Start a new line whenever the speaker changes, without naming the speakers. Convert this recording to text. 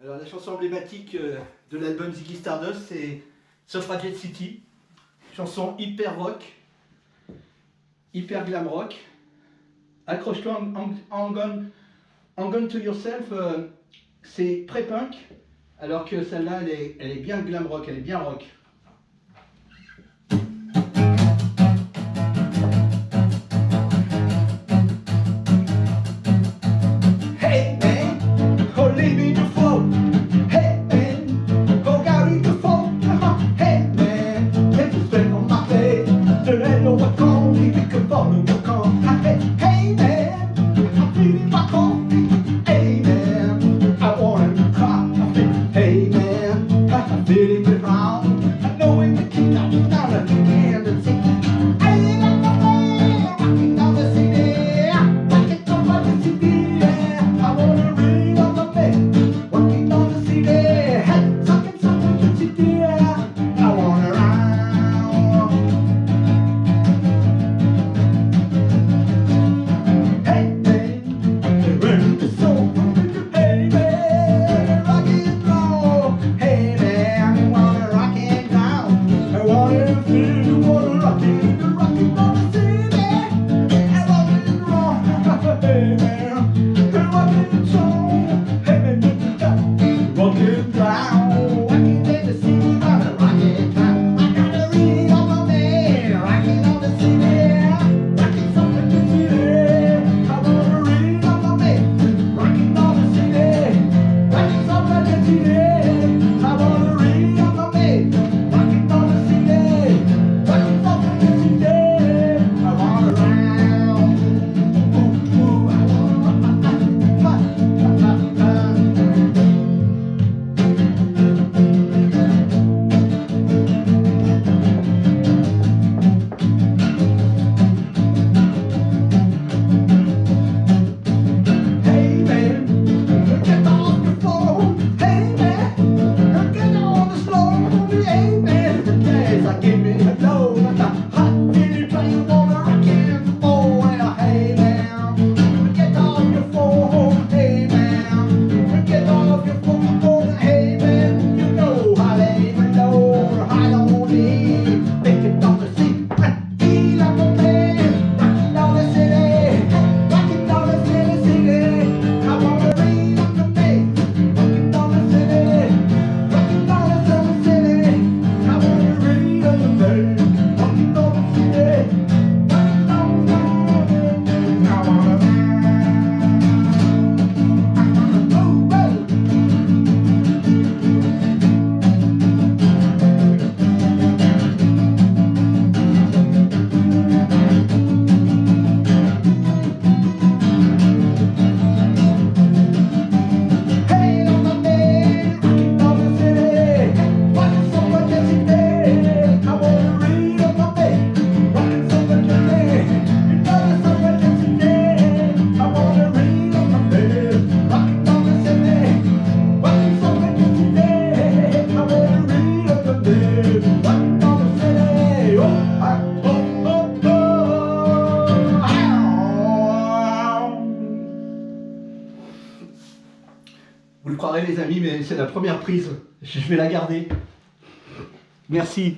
Alors la chanson emblématique euh, de l'album Ziggy Stardust, c'est Suffragette City. Chanson hyper rock, hyper glam rock. Accroche-toi, Hang on, to Yourself, euh, c'est pré-punk, alors que celle-là, elle est, elle est bien glam rock, elle est bien rock. Le croirez les amis, mais c'est la première prise. Je vais la garder. Merci.